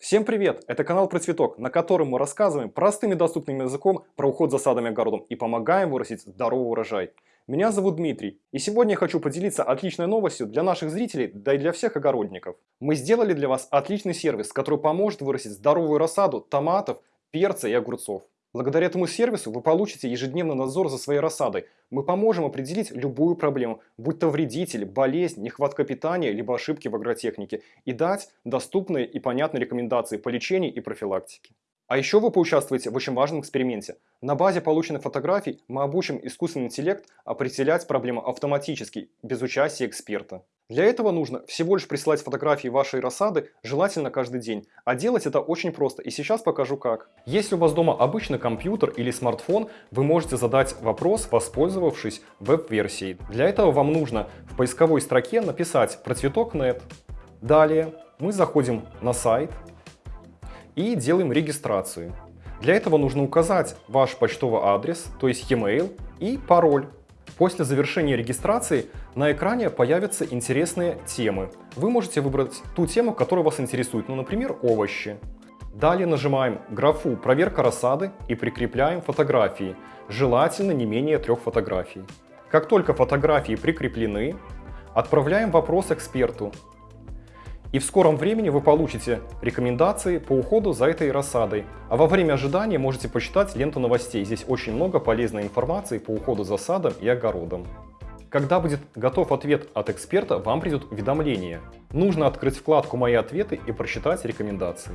Всем привет! Это канал про цветок, на котором мы рассказываем простым и доступным языком про уход за садом и огородом и помогаем вырастить здоровый урожай. Меня зовут Дмитрий, и сегодня я хочу поделиться отличной новостью для наших зрителей, да и для всех огородников. Мы сделали для вас отличный сервис, который поможет вырастить здоровую рассаду томатов, перца и огурцов. Благодаря этому сервису вы получите ежедневный надзор за своей рассадой. Мы поможем определить любую проблему, будь то вредитель, болезнь, нехватка питания, либо ошибки в агротехнике, и дать доступные и понятные рекомендации по лечению и профилактике. А еще вы поучаствуете в очень важном эксперименте. На базе полученных фотографий мы обучим искусственный интеллект определять проблему автоматически, без участия эксперта. Для этого нужно всего лишь присылать фотографии вашей рассады, желательно каждый день. А делать это очень просто, и сейчас покажу как. Если у вас дома обычный компьютер или смартфон, вы можете задать вопрос, воспользовавшись веб-версией. Для этого вам нужно в поисковой строке написать про цветок.нет. Далее мы заходим на сайт и делаем регистрацию. Для этого нужно указать ваш почтовый адрес, то есть e-mail и пароль. После завершения регистрации на экране появятся интересные темы. Вы можете выбрать ту тему, которая вас интересует, ну, например, овощи. Далее нажимаем графу «Проверка рассады» и прикрепляем фотографии, желательно не менее трех фотографий. Как только фотографии прикреплены, отправляем вопрос эксперту, и в скором времени вы получите рекомендации по уходу за этой рассадой. А во время ожидания можете почитать ленту новостей. Здесь очень много полезной информации по уходу за садом и огородом. Когда будет готов ответ от эксперта, вам придет уведомление. Нужно открыть вкладку «Мои ответы» и прочитать рекомендации.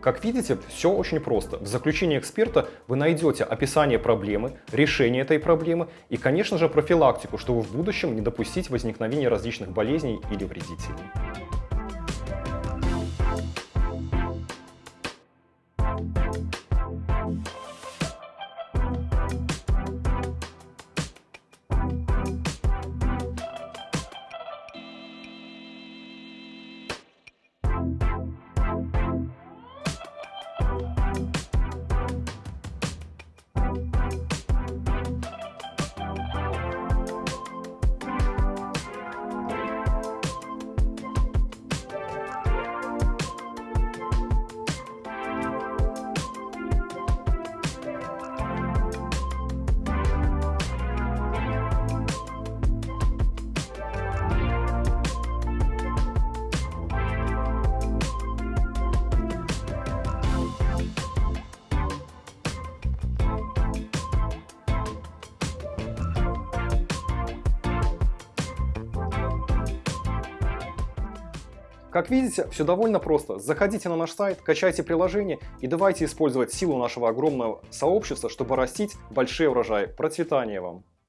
Как видите, все очень просто. В заключении эксперта вы найдете описание проблемы, решение этой проблемы и, конечно же, профилактику, чтобы в будущем не допустить возникновения различных болезней или вредителей. Как видите, все довольно просто. Заходите на наш сайт, качайте приложение и давайте использовать силу нашего огромного сообщества, чтобы растить большие урожаи. Процветания вам!